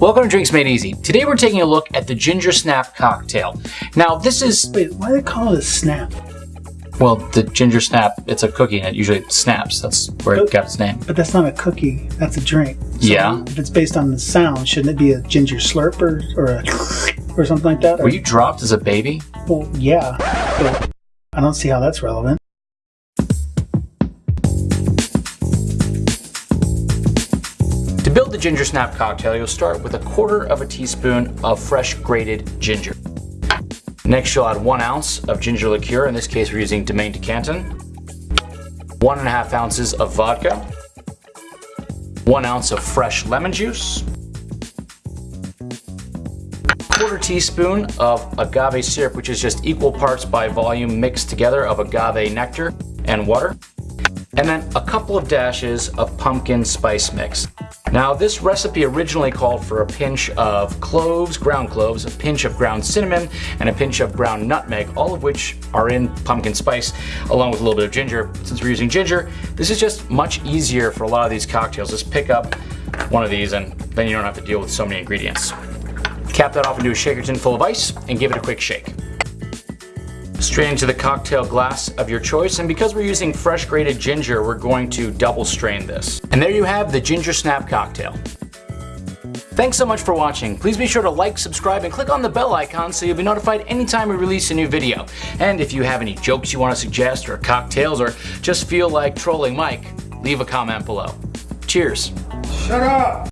Welcome to Drinks Made Easy. Today we're taking a look at the Ginger Snap cocktail. Now this is, Wait, why do they call it a snap? well, the Ginger Snap, it's a cookie and it usually snaps. That's where it got its name. But that's not a cookie. That's a drink. So Yeah. If it's based on the sound, shouldn't it be a ginger slurp or, or a or something like that? Or- Were you dropped as a baby? well, yeah. But I don't see how that's relevant. Build the Ginger Snap cocktail, you'll start with a quarter of a teaspoon of fresh grated ginger. Next, you'll add one ounce of ginger liqueur. In this case, we're using Domaine de Canton. One and a half ounces of vodka. One ounce of fresh lemon juice. Quarter teaspoon of agave syrup, which is just equal parts by volume mixed together of agave nectar and water and then a couple of dashes of pumpkin spice mix. Now this recipe originally called for a pinch of cloves, ground cloves, a pinch of ground cinnamon, and a pinch of ground nutmeg, all of which are in pumpkin spice, along with a little bit of ginger. Since we're using ginger, this is just much easier for a lot of these cocktails. Just pick up one of these and then you don't have to deal with so many ingredients. Cap that off into a shaker tin full of ice and give it a quick shake. Straight into the cocktail glass of your choice, and because we're using fresh grated ginger, we're going to double strain this. And there you have the Ginger Snap cocktail. Thanks so much for watching. Please be sure to like, subscribe, and click on the bell icon so you'll be notified anytime we release a new video. And if you have any jokes you want to suggest, or cocktails, or just feel like trolling Mike, leave a comment below. Cheers. Shut up!